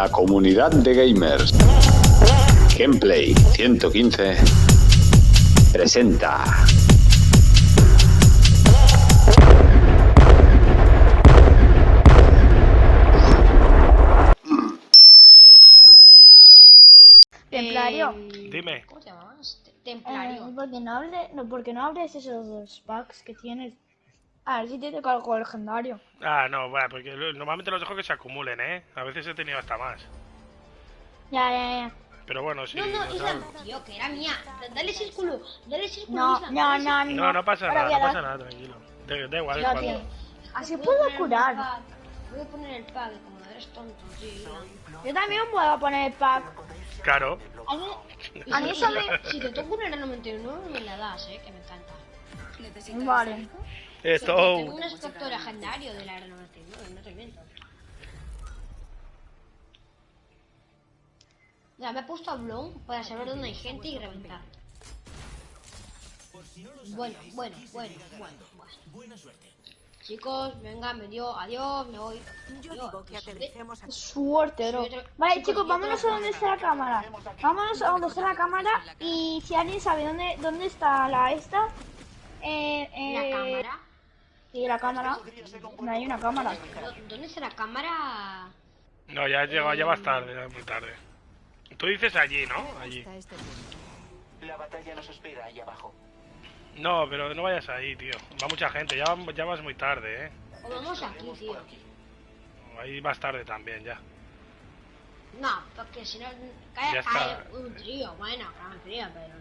La comunidad de gamers. Gameplay 115 presenta. Templario. Dime. ¿Cómo te llamas? Te- Eh, Templario. ¿por, qué no hable, no, ¿Por qué no abres esos dos packs que tienes? A ver si te toca algo legendario. Ah, no, bueno, porque normalmente los dejo que se acumulen, ¿eh? A veces he tenido hasta más. Ya, ya, ya. Pero bueno, sí. no, no, Islam, tío, que era mía. Dale círculo, dale círculo. No, Islam, no, no, círculo. no, no pasa nada, no pasa nada, tranquilo. Da, da igual, cuando-. Así puedo curar. Voy a poner el pack, como eres tonto, tío. Yo también puedo poner el pack. Claro. A mí. Si te toca un enano 99, me la das, eh, que me encanta. Vale. Esto. Tengo un aspecto legendario del Aero 99, no te miento. Ya, me he puesto a Blown para saber dónde hay gente y reventar. Bueno, bueno, bueno, bueno, bueno. Chicos, venga, me dio, adiós, me voy. Yo digo que aterricemos Suerte, bro. Vale, chicos, vámonos a donde está la cámara. Vámonos a donde está la cámara y si alguien sabe dónde, dónde está la esta... Eh, La eh, Sí, la cámara. No hay una cámara. ¿Dó- ¿Dónde está la cámara? No, ya has llegado, ya vas tarde, ya muy tarde. Tú dices allí, ¿no? Allí. este. La batalla nos espera ahí abajo. No, pero no vayas ahí, tío. Va mucha gente, ya, ya vas muy tarde, ¿eh? O vamos aquí, tío. Ahí vas tarde también, ya. No, porque si no Ya cae, está. cae un trío. Bueno, un trío, pero.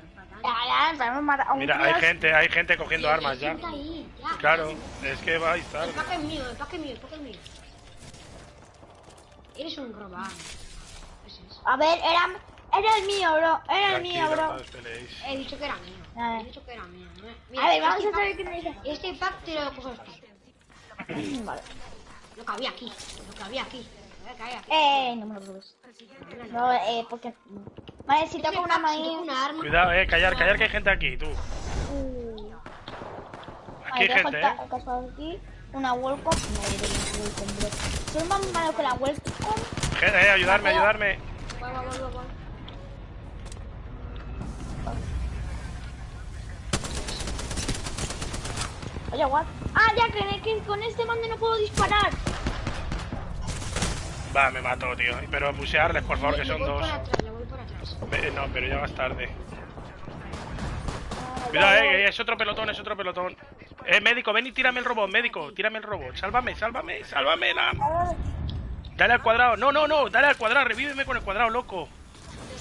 Ya, ya, hemos matado a un Mira, hay gente, hay gente cogiendo Sí, armas ya. ahí, ya. Claro, es que vais El tarde. pack es mío, el pack es mío, el pack es mío. Eres un robado. Es. A ver, era, era el mío, bro. Era el mío, bro. He dicho que era mío. He dicho que era mío. A Mira, ver, vamos este a saber pack- qué me dice. Este pack te lo coges tú. Vale. Lo que había aquí. Lo que había aquí. Lo que había aquí. Eh, no me lo preocupes. No, eh, porque... Vale, si toco una maíz... una arma. Cuidado, eh, callar, callar que hay gente aquí, tú. Uh, Aquí hay gente, eh. aquí. Una bro. Soy más malo que la. Gente, eh, ayudarme, ayudarme. Voy, voy, voy, voy, voy. Oye, what? Ah, ya, que, que con este mando no puedo disparar. Va, me mató, tío. Pero busearles, por favor, que son dos. atrás, No, pero ya vas tarde. Ah, Cuidado, eh, es otro pelotón, es otro pelotón. Eh, médico, ven y tírame el robot, médico, tírame el robot. Sálvame, sálvame, sálvame. La... ya. Dale al cuadrado. No, no, no, dale al cuadrado, revíveme con el cuadrado, loco.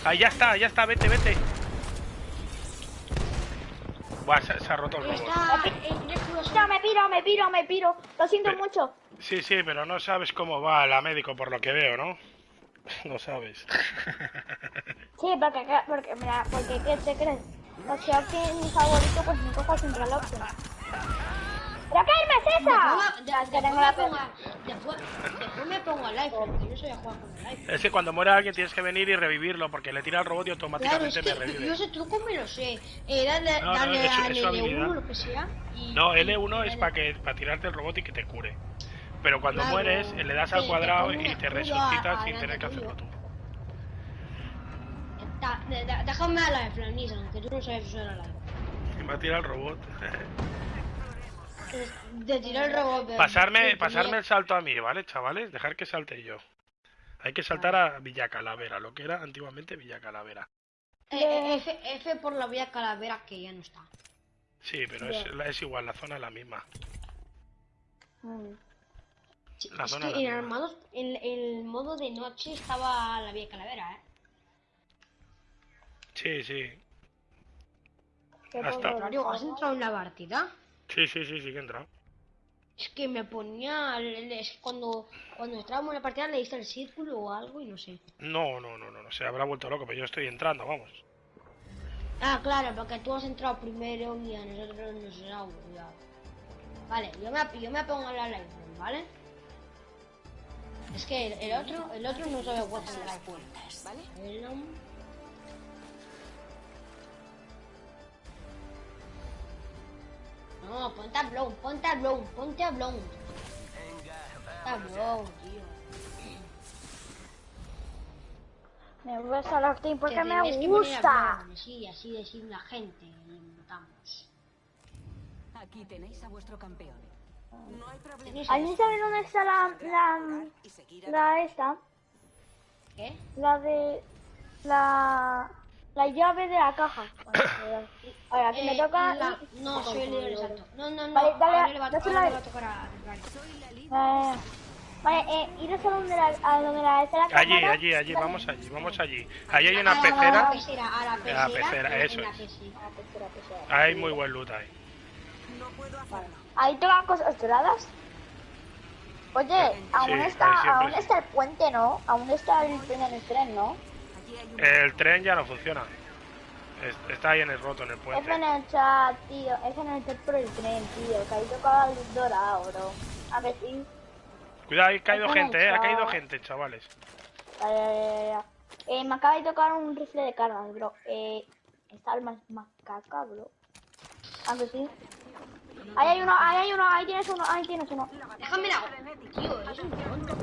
Ahí ya está, ya está, vete, vete. Buah, se, se ha roto el robot. Está en recluso. Ya, me piro, me piro, me piro. Lo siento Pero- mucho. Sí, sí, pero no sabes cómo va la médico por lo que veo, ¿no? No sabes. Sí, porque, porque, mira, porque ¿qué te crees? O sea, que mi favorito, pues me cojo siempre la opción. ¿Pero qué arma es esa? De- es después tengo me la pongo Después después me pongo al live, porque yo soy a jugar con el live. Es que cuando muera alguien tienes que venir y revivirlo porque le tira el robot y Claro, automáticamente es me que revive. yo ese truco me lo sé. Eh, dale, No, no, dale es su- al es su habilidad. L1 lo que sea. Y, No, y- L1 es para que para tirarte el robot y que te cure. Pero cuando Claro, mueres, le das te- al te cuadrado y te resucitas a- sin tener que hacerlo tú. déjame a la de aunque tú no sabes usar la live. Y me ha tirado el robot. De tirar el robot. de- pasarme, de- pasarme el salto a mí, ¿vale, chavales? Dejar que salte yo. Hay que saltar a Villa Calavera, lo que era antiguamente Villa Calavera. Eh, eh, F, F por la vía calavera que ya no está. Sí, pero es, es igual, la zona es la misma. Mm. La es zona que en armados, en el modo de noche estaba la vía calavera, ¿eh? Sí, sí. Hasta- Mario, ¿has entrado en la partida? Sí, sí, sí, sí que he entrado. Es que me ponía. Es cuando, cuando estábamos en la partida le diste el círculo o algo y no sé. No, no, no, no, no, se habrá vuelto loco, pero yo estoy entrando, vamos. Ah, claro, porque tú has entrado primero y a nosotros nos ha olvidado. Vale, yo me, yo me pongo la live, ¿vale? Es que el, el otro, el otro no sabe live. ¿vale? El, um, No, ponte a Blown, ponte a Blown, ponte a Blown. Ponte a Blown, tío. Me gusta los team porque me gusta. Sí, así decir la gente. Y. Aquí tenéis a vuestro campeón. No hay problema. ¿Alguien sabe dónde está la, la, la esta? ¿Qué? La de... La... La llave de la caja. Ahora, que me Eh, toca... la- No, soy el líder exacto. No, no, no. Vale, dale, ahora le va, dásela ahora a le va a tocar a Ferrari. Eh, vale, eh, iros a donde la, a donde la está la Allí, cámara. allí, allí, vamos allí, vamos allí. Ahí hay una pecera. A la pecera, a la pecera. A la pecera, en eso es. Hay muy buen loot ahí. Ahí tocan cosas doradas. Oye, aún Sí, ahí está, aún sí. está el puente, ¿no? Aún está el tren en el tren, ¿no? El tren ya no funciona. Es- Está ahí en el roto, en el puente. en el chat, tío. F en el chat por el tren, tío. Que ahí tocaba el dorado, bro. A ver si. Cuidado, ha caído gente, eh. Ha caído gente, chavales. Ya, ya, ya. Eh, me acaba de tocar un rifle de cargas, bro. Eh, está el más macaca, bro. A ver si. Ahí hay uno, ahí hay uno, ahí tienes uno, ahí tienes uno. Déjame la. Tío, es un tonto.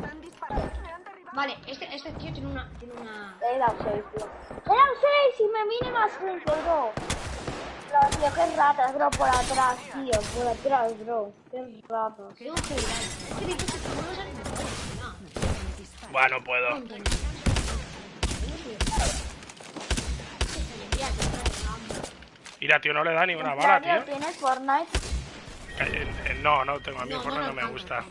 Vale, este, este tío tiene una. Tiene una. Le he dado 6, tío. Le he dado 6 y me viene más gente, bro. Bro, tío, qué ratas, bro, por atrás, tío. Por atrás, bro. Qué ratas. Tengo que Bueno, puedo. tonto. Mira, tío, no le da ni una bala, tío. ¿Tienes Fortnite? Eh, eh, No, no tengo. A mí No, el Fortnite no, no me gusta.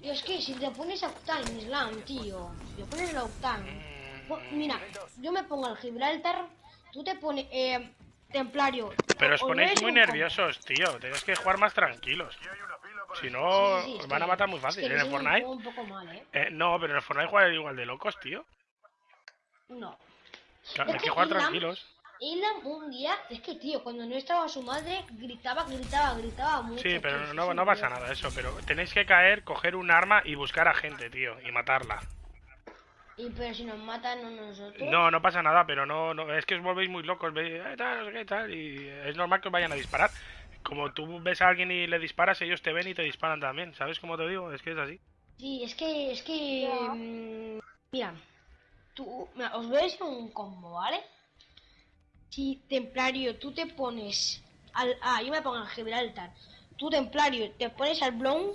Tío, es que si te pones a optar en Islam, tío. Si te pones a optar. po- Mira, yo me pongo al Gibraltar. Tú te pones. Eh, templario. Pero os ponéis muy nerviosos, tío. Tenéis que jugar más tranquilos. Si no, Sí, sí, sí, os van a matar muy es fácil. que En el Fortnite. juego un poco mal, ¿eh? eh, no, pero en el Fortnite juegan igual de locos, tío. No. Claro, hay que que jugar Islam- tranquilos. Islam un día, es que tío, cuando no estaba su madre, gritaba, gritaba, gritaba mucho. Sí, pero tío, no, no pasa nada eso. Pero tenéis que caer, coger un arma y buscar a gente, tío. Y matarla. Y pero si nos matan a nosotros. No, no pasa nada, pero no, no es que os volvéis muy locos, veis, eh, tal, no sé qué, tal, y es normal que os vayan a disparar. Como tú ves a alguien y le disparas, ellos te ven y te disparan también, ¿sabes cómo te digo? Es que es así. Sí, es que, es que. Mm, mira, tú, mira, os voy a decir un combo, ¿vale? Si templario, tú te pones al. Ah, yo me pongo al Gibraltar. Tú templario, te pones al Blown.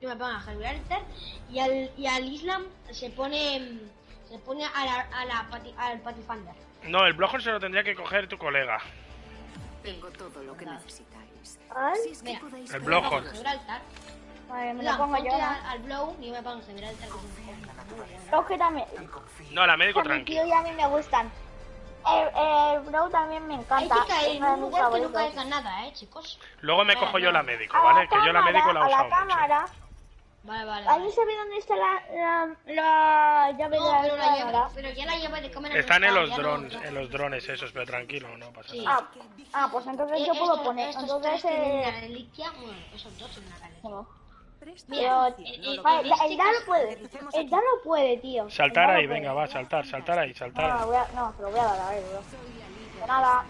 Yo me pongo al Gibraltar. Y al, y al Islam se pone. Se pone a la, a la pati- al Patifander. No, el Bloodhound se lo tendría que coger tu colega. Tengo todo lo que necesitáis. Ay, Si es que Mira. podéis El. Gibraltar. vale, me lo pongo yo, ¿no? al, al Blow y yo me pongo al Gibraltar. también. No, la médico Que mi tranquilo. tío y a mí me gustan. Bro también me Hay encanta. que caer es en uno de un mis lugar que no favoritos. caiga nada, eh, chicos. Luego me Eh, cojo yo la médico, ¿vale? la Que yo la médico la he a la usado mucho. cámara. Vale, vale. ¿Alguien vale. sabe dónde está la, la, la llave No, de pero, la la llave, pero ya la llave de cámara no Están en los drones, en los drones esos, pero tranquilo, no pasa Sí. nada. Ah, ah, pues entonces Eh, yo puedo estos- poner. estos Entonces, tres tienen la eh, reliquia, bueno, esos dos tienen reliquia. No. Presta Pero, atención, no eh, lo vale, que- ya- el Dano puede. El Dano puede, tío. Saltar El ahí, puede. venga, va, saltar, saltar ahí, saltar No, ahí. voy a, no, se lo voy a dar a él, bro. De nada.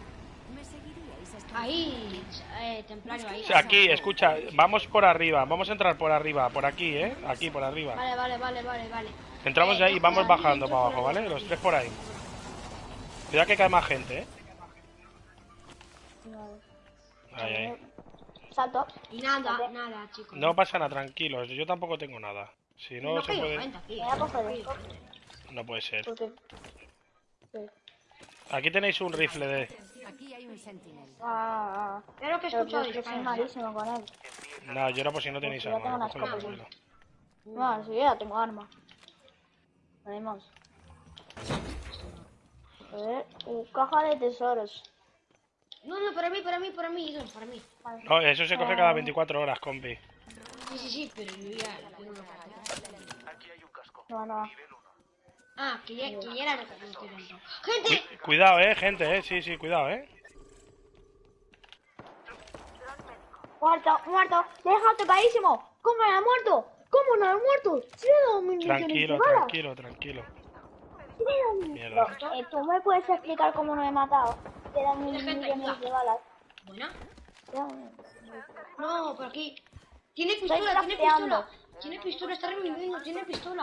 ¿Me seguiríais hasta Ahí, eh, templario, ahí. Aquí, escucha, vamos por arriba, vamos a entrar por arriba, por aquí, ¿eh? Aquí, por arriba. Vale, vale, vale, vale, vale. Entramos Eh, ahí y vamos cojo la bajando para abajo, el- ¿vale? Los tres por ahí. Cuidado que cae más gente, ¿eh? Ahí, ahí. Salto. Y nada, nada, chicos. No pasa nada, tranquilos, yo tampoco tengo nada. Si no, no se puede... No puede ser. Aquí tenéis un rifle de... Aquí hay un sentinel. Ah, ah, Creo que he escuchado yo soy malísimo con él. No, yo era por si no tenéis Pues yo arma. tengo una. No, si yo ya tengo arma. A ver, caja de tesoros. No, no, para mí, para mí, para mí, para mí. No, eso se coge cada 24 horas, compi. Sí, sí, sí, pero yo ya tengo una carta. No, no. Ah, que ya, que ya era lo que no estoy. ¡Gente! Cu- Cuidado, eh, gente, eh. Sí, sí, cuidado, eh. Muerto, muerto. Deja tocadísimo. ¿Cómo no ha muerto? ¿Cómo no ha muerto? Si le he dado mil Tranquilo, tranquilo, tranquilo. Mierda. No, eh, ¿Tú me puedes explicar cómo no he matado? Te dan mil millones de balas. Buena. No, por aquí. Tiene pistola, tiene pistola. Tiene pistola, está reviviendo, tiene pistola.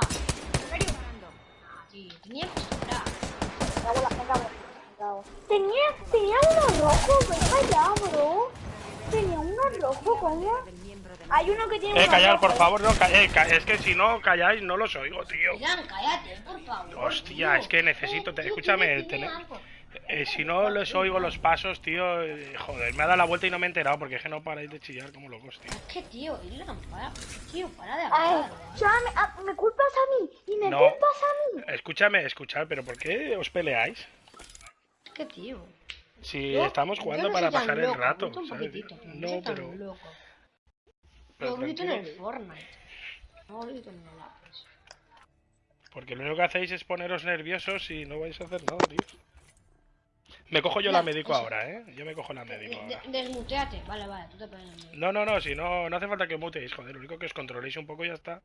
tío. Tenía que esperar. Me cago en la- me cago, me cago. Tenía, tenía uno rojo, ven para allá, bro. Tenía uno rojo, ¿cómo? Hay uno que tiene Eh, rojo, por ¿eh? favor, no, eh, es que si no calláis no los oigo, tío. Cállate, por favor. Hostia, tío. es que necesito- te- Tío, escúchame, tiene-. Eh, si no les oigo los pasos, tío, eh, joder, me ha dado la vuelta y no me he enterado porque es que no paráis de chillar como locos, tío. Es que, tío, Irán, para. Tío, para de Ay, hablar. ya me, ah, me culpas a mí y me No. culpas a mí. Escúchame, escuchad, pero ¿por qué os peleáis? Es que, tío. Si yo- estamos jugando no para pasar el rato, ¿sabes? No, pero... loco. pero Yo grito en el Fortnite. No grito en el Apex. Porque lo único que hacéis es poneros nerviosos y no vais a hacer nada, tío. Me cojo yo Ya, la médico eso. ahora, ¿eh? Yo me cojo la médico De- ahora. de- desmuteate. Vale, vale, tú te pones. No, no, no, si no, no hace falta que muteéis, joder, lo único que os controléis un poco y ya está.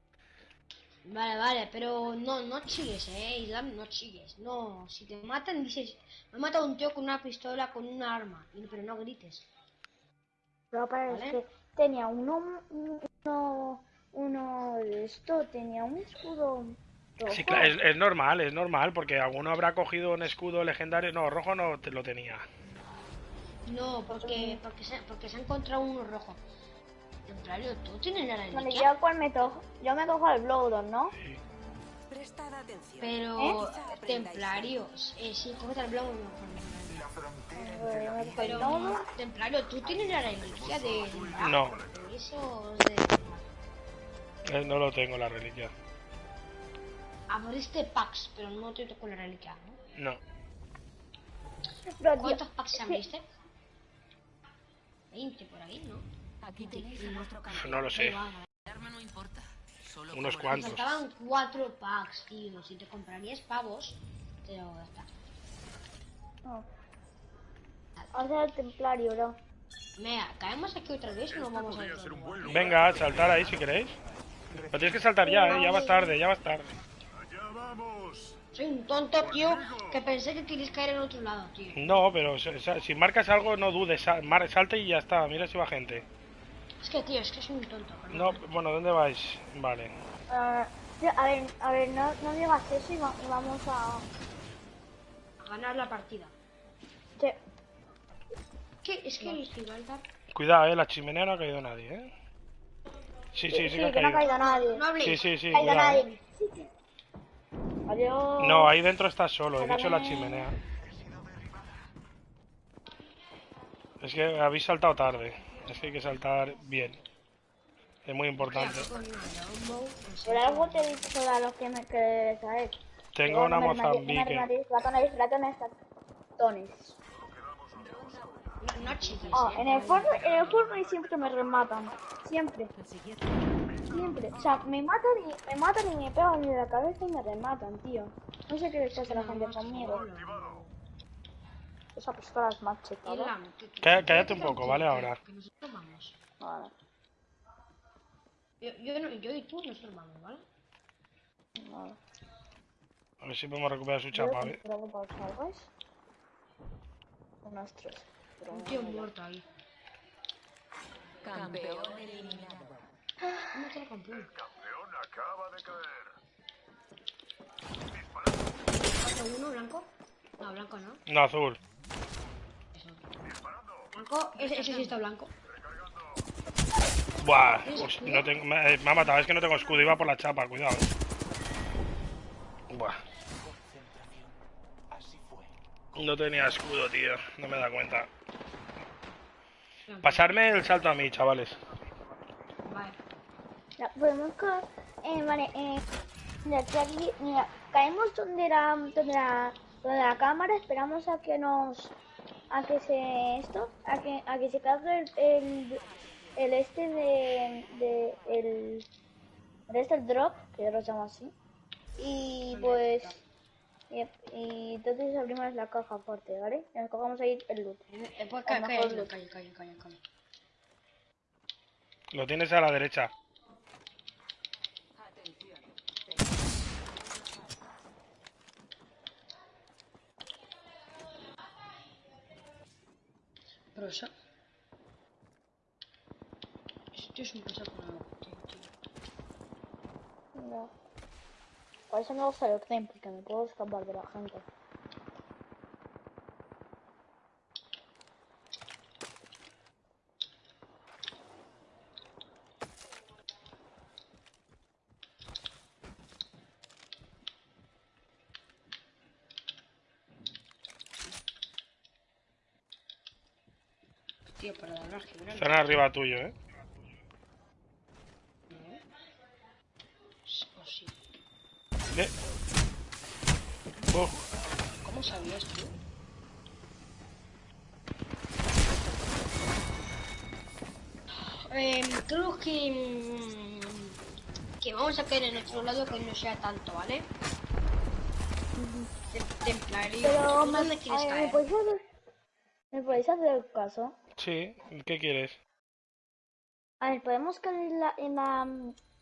Vale, vale, pero no, no chilles, eh, Islam, no chilles. No, si te matan, dices, me ha matado un tío con una pistola, con una arma, pero no grites. Pero para ¿Vale? es que tenía uno, uno, uno de esto, tenía un escudo rojo. Sí, claro, es, es normal, es normal, porque alguno habrá cogido un escudo legendario. No, rojo no te lo tenía. No, porque, porque, se, porque se ha encontrado uno rojo. Templario, ¿tú tienes la Vale, reliquia? yo cuál me cojo, yo me cojo el Bloodon, ¿no? Prestad atención. Pero, ¿Eh? templarios, eh, sí, cógete el el Pero, Bloodon. templario, ¿tú tienes la reliquia de... No. eso de... Eh, no lo tengo, la reliquia. Abriste packs, pero no te tocó la reliquia, ¿no? No. ¿Cuántos packs es que- abriste? 20 por ahí, ¿no? Aquí tenéis a vuestro campeón. No lo sé. arma no importa. Solo Unos cuantos. faltaban 4 packs, tío. Si te comprarías pavos, pero ya está. no. O sea, el templario, bro. Mira, ¿caemos aquí otra vez o nos vamos a ir? Venga, saltar ahí si queréis. Pero tienes que saltar ya, ¿eh? Ya vas tarde, ya vas tarde. Soy un tonto, tío, que pensé que querías caer en otro lado, tío. No, pero si marcas algo, no dudes. sal- mar- Salta y ya está. Mira si va gente. Es que, tío, es que soy un tonto. No, bueno, ¿dónde vais? Vale. Tío, a ver, a ver, no, no digas eso y, va- y vamos a... A ganar la partida. ¿Qué? Es que el Gibraltar... Cuidado, eh, la chimenea no ha caído nadie, eh. Sí, sí, sí, que ha que no ha caído. caído nadie. No. Sí, sí, sí, No ha caído cuidado. eh. nadie. Adiós. No, ahí dentro estás solo, he dicho la chimenea. Es que habéis saltado tarde. Es que hay que saltar bien. Es muy importante. Por algo te he dicho sobre los que me que sabes. Tengo una Mozambique. Ratones, ratones, ratones. No, en el Fortnite, en el Fortnite siempre me rematan. Siempre. Siempre. O sea, me matan y me matan y me pegan en la cabeza y me rematan, tío. No sé qué les pasa a la gente conmigo. Esa pistola es más que- cállate un poco, ¿vale? Ahora. que nosotros vamos. Vale, Yo, yo, no- yo y tú nosotros vamos, ¿vale? vale. A ver si podemos recuperar su chapa, ¿eh? controlo para que salgáis. Unos tres. Un tío muerto ahí. Campeón eliminado. ¿Cómo te lo campeón? ¿Cuatro, uno, blanco? No, no. No, azul. Ese, sí está blanco. Buah, no tengo, me, eh, me ha matado, es que no tengo escudo, iba por la chapa, cuidado. Buah, no tenía escudo, tío, no me da cuenta. Pasarme el salto a mí, chavales. Podemos ca- eh, vale, eh, mira, aquí, mira, caemos donde la, donde la, donde la cámara, esperamos a que nos, a que se, esto, a que, a que se cargue el, el, el este de, de, el, el este el drop, que yo lo llamo así, y pues, y, y entonces abrimos la caja fuerte, ¿vale? Y nos cogemos ahí el loot. Lo calla, mejor- calla, calla, calla, calla. Lo tienes a la derecha. Prosa. Este es un prosa con algo, tío, tío. No. Por eso me gusta el Octane, porque me puedo escapar de la gente. Tío, pero de verdad, que grande. Están arriba tuyo, ¿eh? Eh. Oh, ¿Cómo sabías tú? Em, creo que mm, que vamos a caer en otro lado que no sea tanto, ¿vale? Tem- Templario. Pero, ¿Tú me, dónde quieres a ver, ¿me caer? podéis hacer, ¿me podéis hacer caso? sí, ¿qué quieres? A ver, podemos caer en la, en la,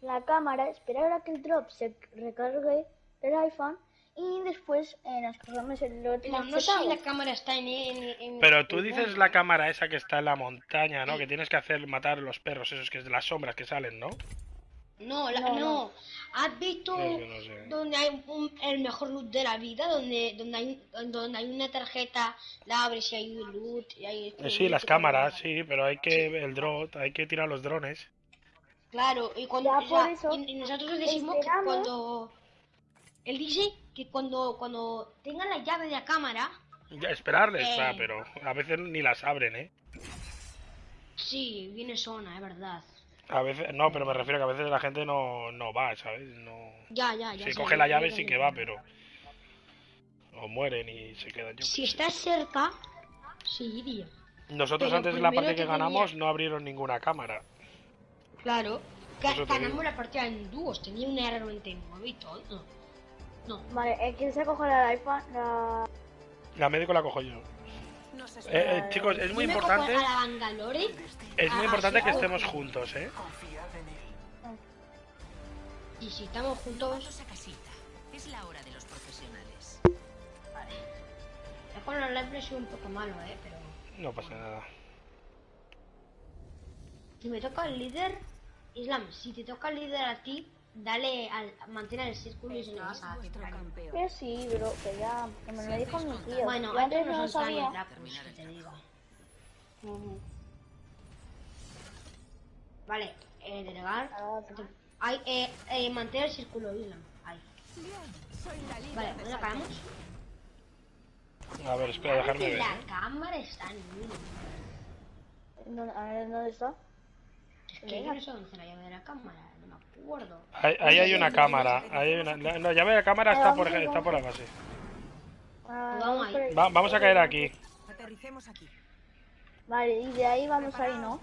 la cámara, esperar a que el drop se recargue el iPhone y después eh, nos cogemos el otro Pero no sé si la cámara está en... en, en- Pero tú dices la cámara esa que está en la montaña, ¿no? Que tienes que hacer matar los perros, esos que es de las sombras que salen, ¿no? No, la- No, no. no. ¿Has visto no sé. donde hay un- el mejor loot de la vida? Donde, donde, hay, donde hay una tarjeta, la abres y hay un loot. Y hay Eh, Sí, las cámaras, sí, pero hay que el drone, hay que tirar los drones. Claro, y cuando Ya, eso, y, y nosotros decimos que cuando él dice que cuando cuando tenga la llave de la cámara, Ya, esperarles, Eh. va, pero a veces ni las abren, ¿eh? sí, viene zona, es verdad. A veces, no, pero me refiero que a veces la gente no, no va, ¿sabes? No... Ya, ya, ya. Si coge la llave sí que va, pero... O mueren y se quedan yo. Si estás cerca, sí iría. Nosotros pero antes de la partida que tenía- ganamos no abrieron ninguna cámara. Claro. Ganamos la partida en dúos, tenía un R99 y todo. No. Vale, el que se coge el iPhone, la... La médico la cojo yo. Eh, eh, chicos, es muy importante... Es muy Ah, importante que estemos juntos, ¿eh? Confiad en él. Y si estamos juntos, Todos a casita. Es la hora de los profesionales. ya con los soy un poco malo, eh, pero No pasa nada. si me toca el líder, Islam, si te toca el líder a ti, dale al mantén el círculo y se lo vas a campeón. Que sí, bro, que ya, que me lo dijo mi tío. Bueno, Yo antes antes no sabía. que te digo. Vale, eh, delegar. Hay, eh, eh, mantén el círculo, Islam. Ahí. Vale, de ¿dónde acabamos? A ver, espera, dejarme ver. La cámara está en uno. ¿Dónde- A ver, ¿dónde está? Es que yo no sé dónde está la llave de la cámara, Ahí, ahí hay una cámara. Ahí hay una... la- No, llave de cámara está por, está por la base. Ah, Vamos vamos. Va- a caer aquí. Aterricemos aquí. Vale, y de ahí vamos ahí, ¿no?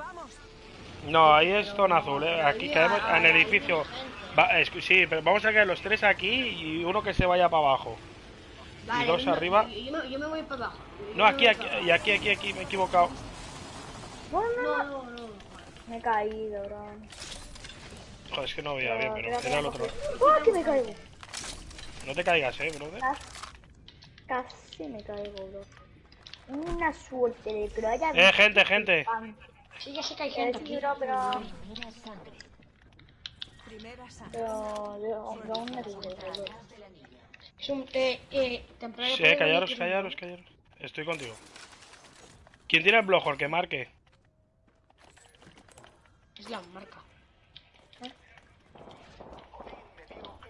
No, ahí es zona azul, ¿eh? Aquí caemos en el edificio. Va, es- sí, pero vamos a caer los tres aquí y uno que se vaya para abajo. Vale, dos yo me- arriba. Yo, yo me, yo me voy para abajo. Yo No, aquí, aquí, y aquí, aquí, aquí, me he equivocado. No. no, no. Me he caído, bro. Joder, es que no veía bien, pero era el otro. ¡Ah, que me caigo! No te caigas, eh, brother. Casi, me caigo, bro. Una suerte de que lo haya Eh, gente, gente. Sí, ya sé que hay Eh, gente aquí. bro, pero... Primera sangre. Primera sangre. Pero... Bro. Es un eh, eh, templario. Sí, puede callaros, callaros, callaros. Estoy contigo. ¿Quién tiene el blojor? Que marque. Islam, marca.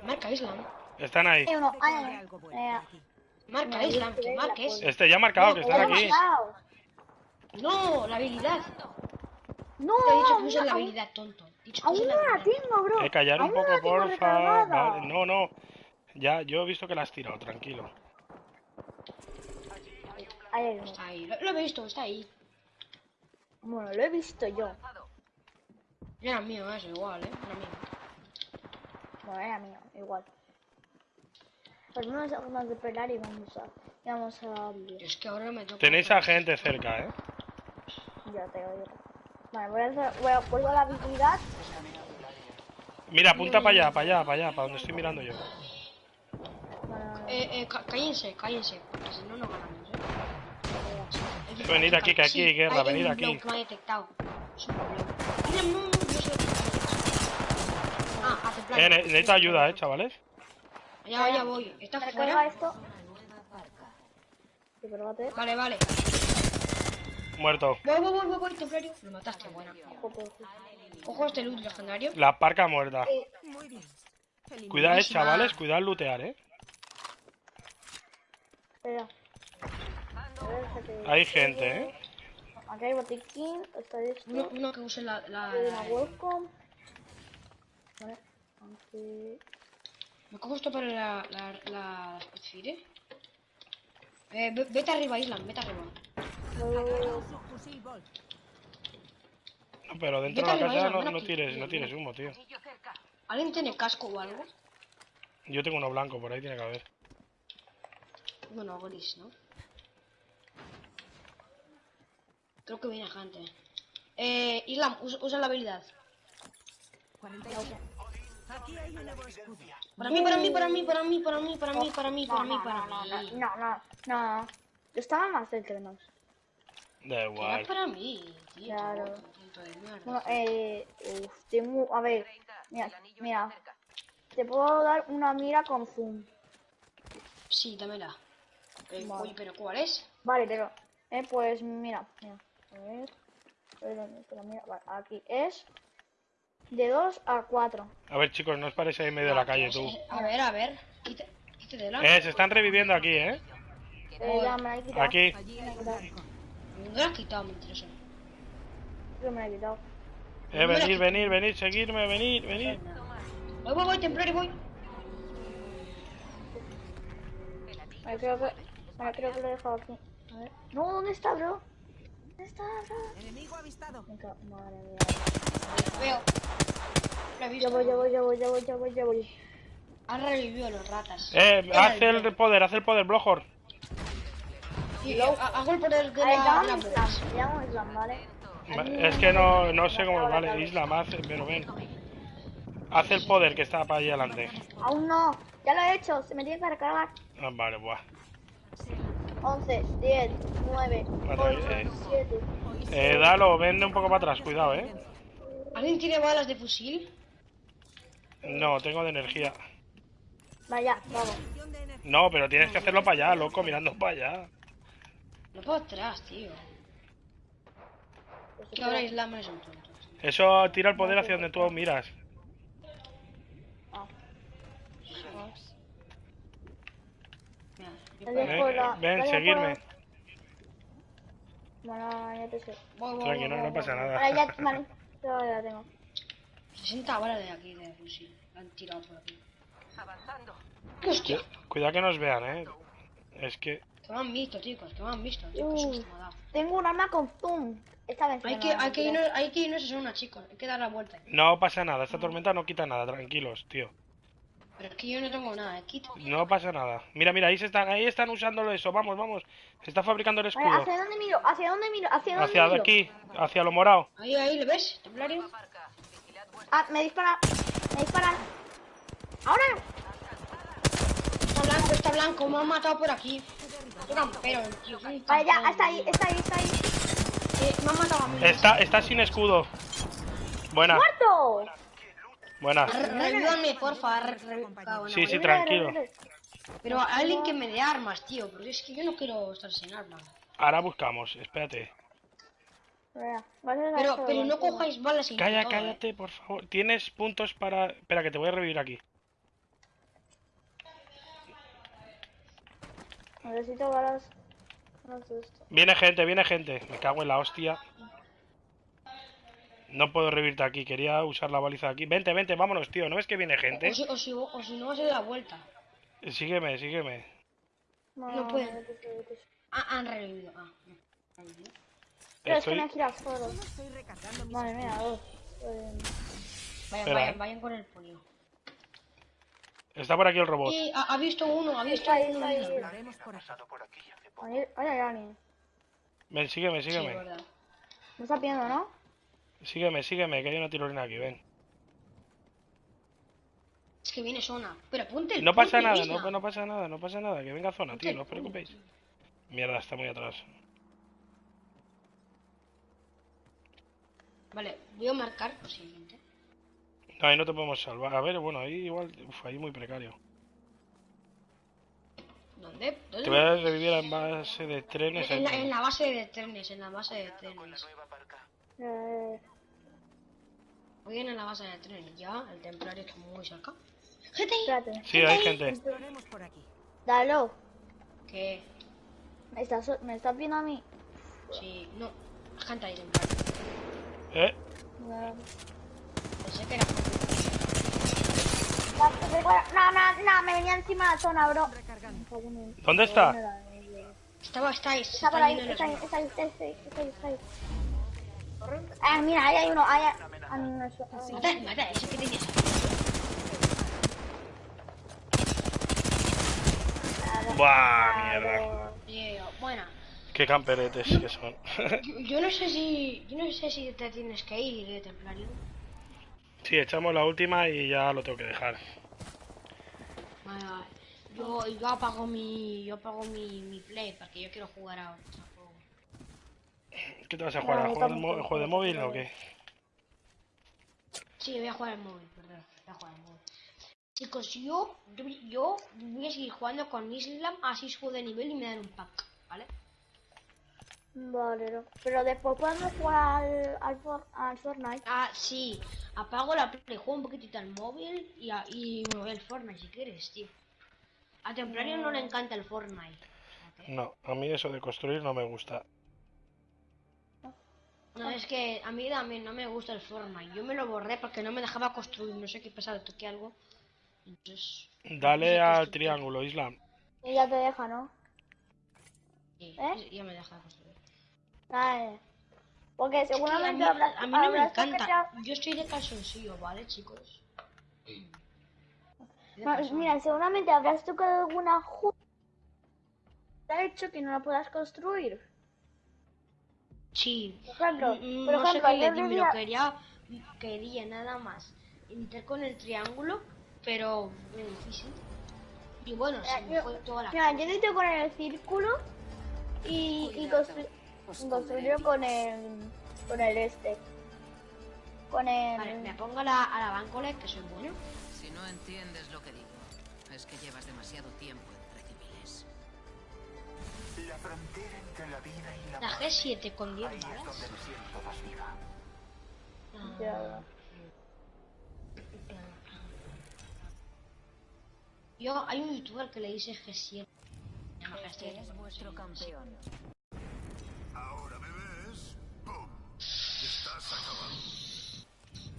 Marca Islam. Están ahí. Eh, eh. Marca yo que marques. Este ya ha marcado, que están aquí. No, la habilidad. No, Te he dicho que uses la no- habilidad, tonto. Te he dicho que Aún no la tengo, bro. Eh, callar un poco, porfa. Vale, No, no. Ya, yo he visto que la has tirado, tranquilo. Está ahí, lo, lo he visto, está ahí. Bueno, lo he visto yo. Era mío, eso, igual, eh. Era mío. Bueno, era mío, igual. Pues vamos a vamos de pelar y vamos a... y vamos a... abrir. Es que ahora me toca. Tenéis a gente cerca, eh. Ya te oigo. Vale, voy a hacer... Voy a vuelvo a la habilidad. Mira, apunta para allá, para allá, para allá, para donde estoy mirando yo. Eh, eh, cállense, cállense, porque si no, no ganamos, eh. Venid aquí, que aquí hay guerra, venid aquí. me ha detectado. Es un problema. Mira, no, no, yo sé. Ah, hace plan. Eh, necesito ayuda, eh, chavales. Ya, ya voy. ¿Está Recarga fuera? esto. Vale, vale. Muerto. Voy, voy, voy, voy, voy, templario. Lo mataste, buena. Joder, Ojo este loot legendario. La parca muerta. Muy bien. Cuidado, eh, chavales. Cuidado al lootear, eh. Espera. Hay gente, eh. Aquí hay botiquín, está esto. Uno, uno que use la... la, Hay una la- welcome. Vale. Me cojo esto para la... la... la... Spitfire. Eh, ve- vete arriba, Islam, vete arriba. No, Pero dentro de Vete la arriba, casa no, no tires, no tires humo, tío. ¿Alguien tiene casco o algo? Yo tengo uno blanco, por ahí tiene que haber. Bueno, gris, ¿no? Creo que viene gente. Eh, Islam, usa, usa la habilidad. 47. Aquí hay un nuevo escudo. Para mí, para mí, para mí, para mí, para mí, para mí, para mí, para mí, para mí. no, no, no, no. Yo estaba más cerca de nos. Da Era igual. para mí, tío. Claro. Bueno, eh, uf, tengo, a ver, mira, mira, te puedo dar una mira con zoom. Sí, dámela. Eh, Vale. Oye, pero ¿cuál es? Vale, pero, eh, pues mira, mira, a ver, a ver dónde está la mira, vale, aquí es de 2 a 4. A ver, chicos, no os parece ahí en medio de la calle, tú. A ver, a ver. Quite, quítatela. Eh, se están reviviendo aquí, eh. Eh, ya me la he quitado. Aquí. No la has quitado, mentiroso. Yo me la he quitado. Eh, venir, venir, venir, seguirme, venir, venir. Voy, voy, voy, templario, voy. Vale, creo que, vale, creo que lo he dejado aquí. A ver. No, ¿dónde está, bro? ¿Dónde está, bro? Enemigo avistado. Venga, Madre mía. Veo. Lo he visto. Ya voy, ya voy, ya voy, ya voy, ya voy. Han revivido los ratas. Eh, haz el poder, haz el poder, Blojor. Eh, ha- hago el poder de la... Islam, llámame Islam, ¿vale? Va- Es que no, no sé cómo vale, Islam, hace, pero ven. Haz el poder que está para allá adelante. Aún no, ya lo he hecho, se me tiene que recargar. Ah, vale, buah. 11, 10, 9, Vale, 8, eh. 7. Eh, dalo, vende un poco para atrás, cuidado, eh. ¿Alguien tiene balas de fusil? No, tengo de energía. Vaya, vamos. No, pero tienes que hacerlo para allá, loco, mirando para allá. No puedo atrás, tío. Pues Que ahora Islam es un tonto. Eso tira el poder hacia donde tú miras. Mira, yo Te puedo- dejo Ven, la- ven, vaya, seguirme. Bueno, ya te sé. voy, voy, Tranquilo, voy, no voy, pasa voy. nada. Vale, ya, vale, ya la tengo. 60 balas de aquí de fusil. La han tirado por aquí. Hostia, Cuidado que nos vean, eh. Es que... que me han visto, chicos, que me han visto, tío. Qué Uh, susto me ha dado. tengo un arma con zoom. Esta vez Hay no que, hay, que irnos, hay que irnos a zona, chicos. Hay que dar la vuelta. No pasa nada, esta tormenta no quita nada, tranquilos, tío. Pero es que yo no tengo nada. Quito. No pasa nada. Mira, mira, ahí se están, ahí están usándolo eso, vamos, vamos. Se está fabricando el Vale, escudo. ¿hacia dónde miro? ¿Hacia dónde miro? ¿Hacia dónde Hacia miro? aquí, hacia lo morado. Ahí, ahí, ¿le ves? Templario. Ah, me disparan. Me disparan. Ahora. Está blanco, está blanco. Me han matado por aquí. Campero, tío. Vale, ya, está ahí, está ahí, está ahí. Eh, me han matado a mí. Está, está sin escudo. Buena, ¡Muerto! Buena. Re- Revívame, porfa. Sí, sí, tranquilo. Pero alguien que me dé armas, tío. Porque es que yo no quiero estar sin armas. Ahora buscamos, espérate. Pero, pero no cojáis balas sin Calla, todo, eh. cállate, por favor. Tienes puntos para... Espera, que te voy a revivir aquí. Necesito balas. Viene gente, viene gente. Me cago en la hostia. No puedo revivirte aquí, quería usar la baliza aquí. Vente, vente, vámonos, tío. ¿No ves que viene gente? O si, o si, o si no vas a dar la vuelta. Sígueme, sígueme. No vete, vete. Ah, han revivido. Ah, no. Pero es que girado solo. Estoy recargando mis Madre mía, dos. Eh, Vayan, Espera, vayan, eh. vayan con el polio. Está por aquí el robot. Y ha, ha visto uno, ha visto ahí, uno. ahí. mira. Haremos por aquí. Pasado por aquí hace poco. Ay, ay, ay, ay. Ven, sígueme, Sí, sígueme. verdad. Me está pidiendo, ¿no? Sígueme, sígueme, que hay una tirolina aquí, ven. Es que viene zona. Pero ponte el No pasa nada, no, no pasa nada, no pasa nada. Que venga zona, tío, no os preocupéis. Mierda, está muy atrás. Vale, voy a marcar posiblemente. No, ahí no te podemos salvar. A ver, bueno, ahí igual... Uf, ahí muy precario. ¿Dónde? ¿Dónde? Te voy a revivir en base de trenes. En la, en la base de trenes, en la base de trenes. Eh, Muy bien en la base de trenes, ya, el templario está muy cerca. Gente, ahí, espérate. Sí, hay gente. Por. Dalo. que ¿Me estás, ¿Me estás viendo a mí? sí, no, gente ahí templario. ¿Eh? No, Pensé que era no, no, no, me venía encima de la zona, bro. ¿Dónde está? Estaba, estáis, Está por ahí, está está ahí, está ahí, está ahí, está ahí. Ah, mira, ahí hay uno, ahí hay... Ah, no, no, eso- ah, Mata, mata, ese que tenías. Buah, mierda. Tío, bueno, Qué camperetes que son. yo, yo no sé si, yo no sé si te tienes que ir, eh, templario. sí, echamos la última y ya lo tengo que dejar. Vale, vale. Yo, yo apago mi, yo apago mi, mi play porque yo quiero jugar a otro. ¿Qué te vas a jugar? No, ¿A yo jugar de juego móvil o qué? Sí, voy a jugar al móvil, perdón, voy a jugar al móvil. Chicos, yo, yo, yo voy a seguir jugando con Islam, así subo de nivel y me dan un pack, ¿vale? Vale, no. Pero después podemos jugar al, al, For- al Fortnite. Ah, sí, apago la play, juego un poquitito al móvil y, a- y me voy al Fortnite si quieres, tío. A Templario no le encanta el Fortnite. No, a mí eso de construir no me gusta. No, es que a mí también no me gusta el Fortnite. Yo me lo borré porque no me dejaba construir, no sé qué pasaba, toqué algo. Entonces, Dale al triángulo, Islam. Y ya te deja, ¿no? sí, ¿Eh? ya me deja construir. Vale. Porque Es que a, seguramente mí, habrás- a mí no me encanta. Yo estoy de calzoncillo, ¿vale, chicos? No, mira, seguramente habrás tocado alguna ju... Te ha hecho que no la puedas construir. Sí. Por ejemplo, Mm, por no sé qué le di, lo quería, quería nada más. Entré con el triángulo, pero difícil. Y bueno, se me yo- fue toda la Mira, yo necesito con el círculo y, y constru- construirlo con el con el este. Con el Vale, me pongo a la, a la bancola, que soy bueno. Si no entiendes lo que digo, es que llevas demasiado tiempo entre civiles. La frontera la vida y la La muerte. G7 con 10 Ahí es balas. Ah, Ya. Yo, hay un youtuber que le dice G7. Se llama Este G7. es vuestro campeón. Ahora me ves. ¡Pum! Estás acabado.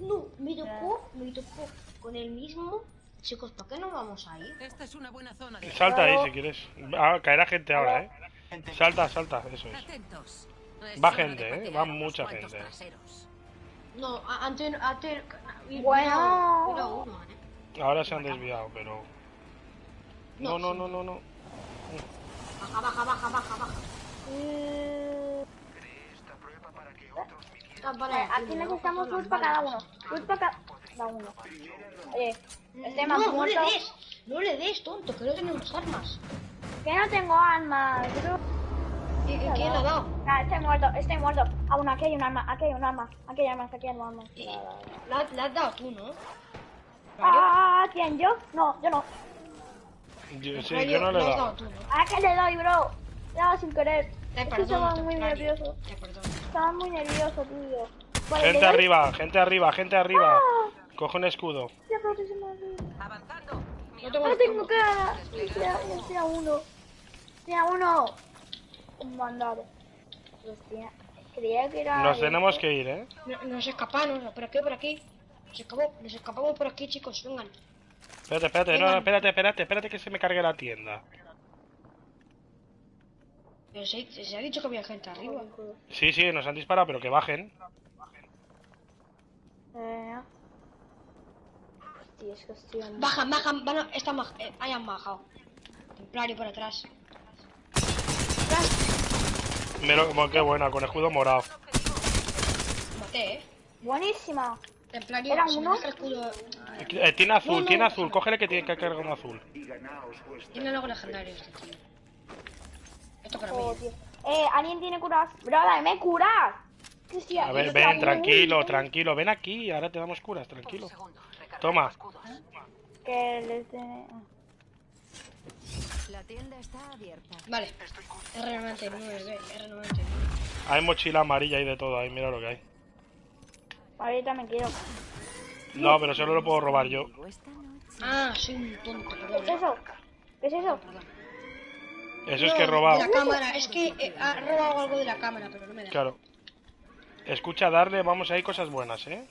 No, me tocó, me tocó con el mismo. Chicos, ¿por qué no vamos a ir? Esta es una buena zona de... Salta ahí si quieres. Ah, caerá gente ahora, ¿eh? Gente, Salta, salta, eso es. Va gente, ¿eh? Va mucha gente. No, antes, antes. Bueno. Eh. Ahora se han desviado, pero... No, no, no, no, no. Baja, baja, baja, baja, baja. Eh, aquí necesitamos luz para cada uno. Luz para cada uno. Oye, este No, no le des, no le des, tonto, que no tenemos armas. Que no tengo armas, bro. ¿Y- y ¿Quién ha dado? Ah, estoy muerto, estoy muerto. Ah, bueno, aquí hay un arma, aquí hay un arma, aquí hay armas, aquí hay armas. La, la has dado tú, ¿no? Ah, ¿quién? ¿Yo? No, yo no. Yo, sí, Mario, yo no le he dado. ¿A qué le doy, bro? Le he dado sin querer. Te estaba muy nervioso. Estaba muy nervioso, tío. Gente arriba, gente arriba, gente arriba. Ah, Coge un escudo. Avanzando. No tengo cara. Ya, uno. Uno. Un mandado. Hostia, creía que era. Nos este. tenemos que ir, ¿eh? No- Nos escapamos, por aquí, por aquí. Nos escapamos, nos escapamos por aquí, chicos, vengan. Espérate, espérate, no, espérate, espérate, espérate que se me cargue la tienda. Pero se, se ha dicho que había gente arriba. Sí, sí, nos han disparado, pero que bajen. Eh. Hostia, Bajan, bajan, van a, están eh, hayan bajado. Templario por atrás. Mira, como qué buena, con escudo morado. Maté, eh. Buenísima. Templario, ¿Era si me uno? escudo. Eh, tiene azul, No, no. tiene azul, cógele que tiene que cargar un azul. Tiene algo legendario este tío. Esto para Oh, mí. tío. Eh, ¿alguien tiene curas? Bro, dame curas. A ver, ven, muy- tranquilo, tranquilo, ven aquí, ahora te damos curas, tranquilo. Segundo. Toma. Que les dé- La tienda está abierta. Vale. R99, R99. Hay mochila amarilla y de todo ahí, mira lo que hay. Ahorita me quiero. No, pero solo lo puedo robar yo. Ah, soy un tonto, ¿Qué es eso? ¿Qué es eso? Eso es que he robado. de la cámara, es que eh, ha robado algo de la cámara, pero no me da. Claro. Escucha, darle, vamos, hay cosas buenas, ¿eh?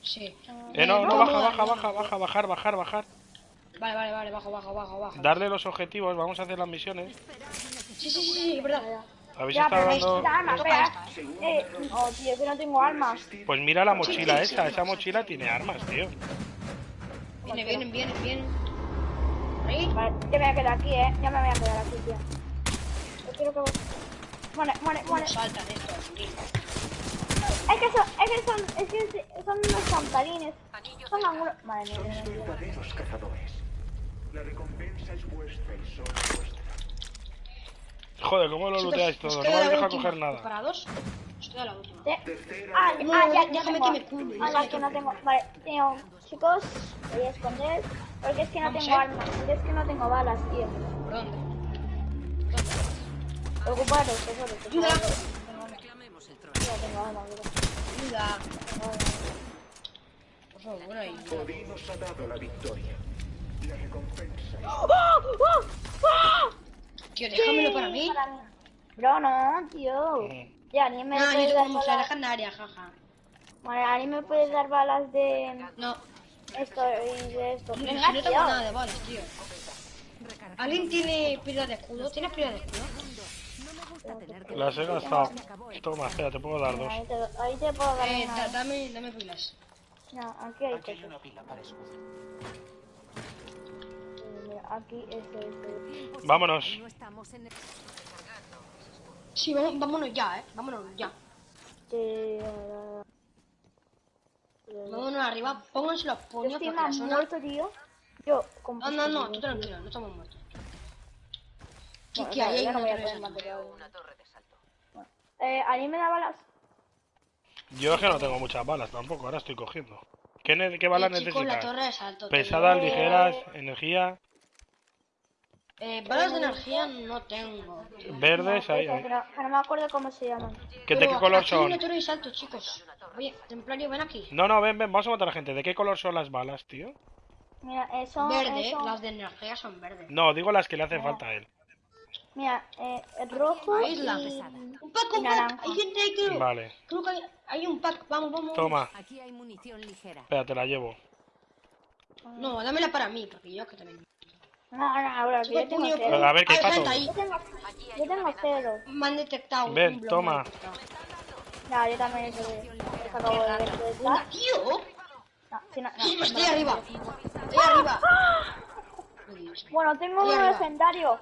Sí. Eh, no, no, baja, baja, baja, baja, bajar, bajar, bajar. Vale, vale, vale, bajo, bajo, bajo, bajo. Darle los objetivos, vamos a hacer las misiones. Sí, sí, sí, sí, es verdad. Habéis Ya, estado pero dando... armas. Eh, oh, tío, que no tengo armas. Pues mira la mochila esa, esa mochila tiene armas, tío. Viene, vienen, vienen, vienen. Ahí. Vale, yo me voy a quedar aquí, eh. Ya me voy a quedar aquí, tío. Yo quiero que... Muere, muere, muere. Saltan estos, tío. Es que son, es que son, es que son unos campanines. Son algunos... Madre mía, Sois verdaderos cazadores. La recompensa es vuestra y solo vuestra. Joder, ¿cómo lo looteáis todo? No me última. coger nada. Nos queda la última. ¿Eh? Ah. No, ah, ya, déjame que me cure, Ah, es que no tengo. Vale, tengo. Chicos, voy a esconder. Porque es que no tengo armas. Porque es que no tengo balas, tío. ¿Por dónde? Ocuparos, tesoros, Ayuda. Ya tengo armas, bro. Ayuda. Por favor, ahí. Odín os ha dado la victoria. Tío, déjamelo Sí, para mí. para mí. Bro, no, tío. Ya, ni me No, yo tengo mucha legendaria, jaja. Vale, a mí me puedes dar balas de No, esto y de esto. si Venga, no tengo tío. nada de balas, tío. ¿Alguien tiene pila de escudo? ¿Tienes pila de escudo? No me gusta tener que Las he gastado. Toma, espera, te puedo dar dos. Ahí te, ahí te puedo dar Eh, una. da- dame, dame pilas. No, aquí hay Aquí hay una pila para escudo. Eh, aquí este, este. Vámonos. No estamos en el... Sí, vamos, vámonos ya, eh. Vámonos ya. este Vámonos arriba. Pónganse los Yo puños estoy porque la más zona... muerto, tío. Yo, con No, no, no, tú tranquilo, no estamos muertos. ¿Qué, Bueno, qué hay? No una voy a torre de poder salto. material. Eh, ¿alguien me da balas? Yo es que no tengo muchas balas tampoco, ahora estoy cogiendo. ¿Qué, ne- qué balas Eh, necesitas? Pesadas, ligeras, energía, Eh, balas de energía no tengo. verdes, ahí, ahí. que no, que me acuerdo cómo se llaman. ¿Qué, ¿De qué color son? una torre de salto, chicos. Oye, templario, ven aquí. No, no, ven, ven, vamos a matar a la gente. ¿De qué color son las balas, tío? Mira, eh, son, Verde, eh, son- las de energía son verdes. No, digo las que le hacen falta a él. Mira, eh, rojo Ahí es la y... pesada. Un pack, y un pack. Hay gente ahí, creo. Vale, Creo que hay, hay un pack. Vamos, vamos. toma. Aquí hay munición ligera. Espera, te la llevo. No, dámela para mí, porque yo que también. No, no, bro, yo tengo puño, cero. A ver, ¿qué pato? Yo tengo, yo tengo cero. Me han detectado. un Ven, bloque toma. No, yo también he he acabo de ver de Una, estar. tío. No, sí, no, no, Estoy arriba. Estoy arriba. Oh, Dios. Bueno, tengo un arriba. legendario.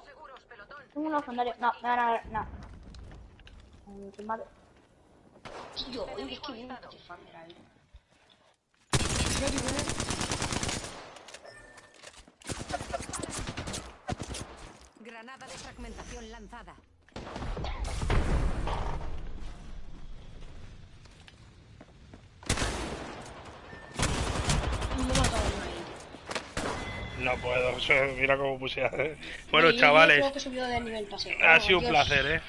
Tengo un legendario. No, me van a ver. No. Te mato. Tío, es que viene un Tifander ahí. Granada de fragmentación lanzada. No puedo, mira cómo puse. Bueno, Oye, yo chavales, creo que he subido de nivel pase. ha Oh, sido un placer, ¿eh?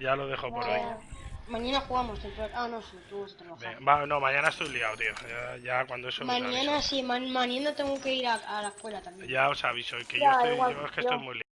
Ya lo dejo por hoy. Mañana jugamos. Ah, no, sí, tú vas a trabajar. Va- no, mañana estoy liado, tío. Ya, ya cuando eso Mañana sí, ma- mañana tengo que ir a, a la escuela también. Ya os aviso, que yo estoy, igual, yo es que yo. estoy muy liado.